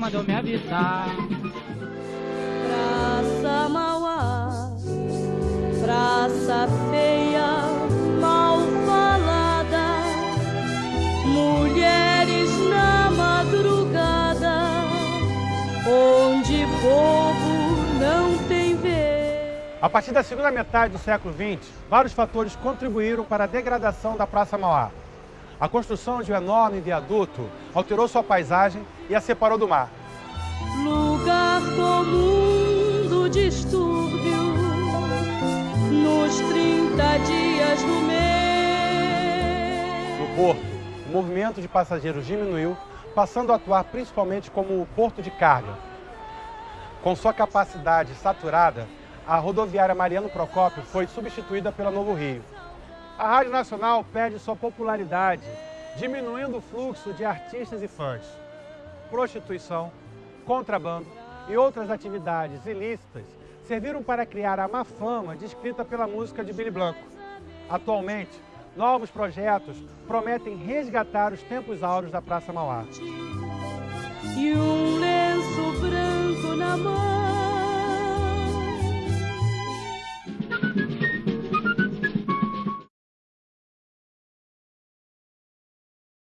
mandou me avisar. Praça Mauá, praça feia, mal falada, mulheres na madrugada, onde povo não tem vez. A partir da segunda metade do século XX, vários fatores contribuíram para a degradação da Praça Mauá. A construção de um enorme viaduto alterou sua paisagem e a separou do mar. Lugar comum do distúrbio nos 30 dias do mês. No porto, o movimento de passageiros diminuiu, passando a atuar principalmente como porto de carga. Com sua capacidade saturada, a rodoviária Mariano Procópio foi substituída pela Novo Rio. A Rádio Nacional perde sua popularidade, diminuindo o fluxo de artistas e fãs. Prostituição, contrabando e outras atividades ilícitas serviram para criar a má fama descrita pela música de Billy Blanco. Atualmente, novos projetos prometem resgatar os tempos áureos da Praça Mauá.